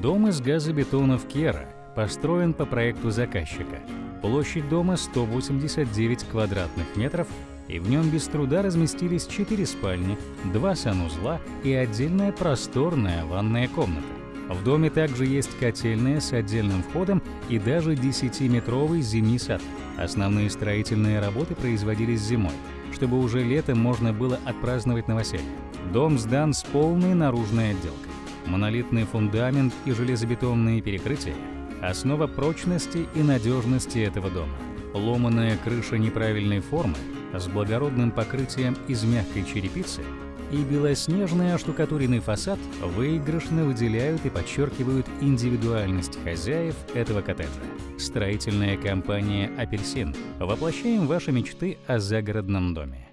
Дом из газобетона в Кера построен по проекту заказчика. Площадь дома 189 квадратных метров, и в нем без труда разместились 4 спальни, 2 санузла и отдельная просторная ванная комната. В доме также есть котельная с отдельным входом и даже 10-метровый зимний сад. Основные строительные работы производились зимой, чтобы уже летом можно было отпраздновать новоселье. Дом сдан с полной наружной отделкой. Монолитный фундамент и железобетонные перекрытия – основа прочности и надежности этого дома. Ломаная крыша неправильной формы с благородным покрытием из мягкой черепицы и белоснежный оштукатуренный фасад выигрышно выделяют и подчеркивают индивидуальность хозяев этого коттеджа. Строительная компания «Апельсин». Воплощаем ваши мечты о загородном доме.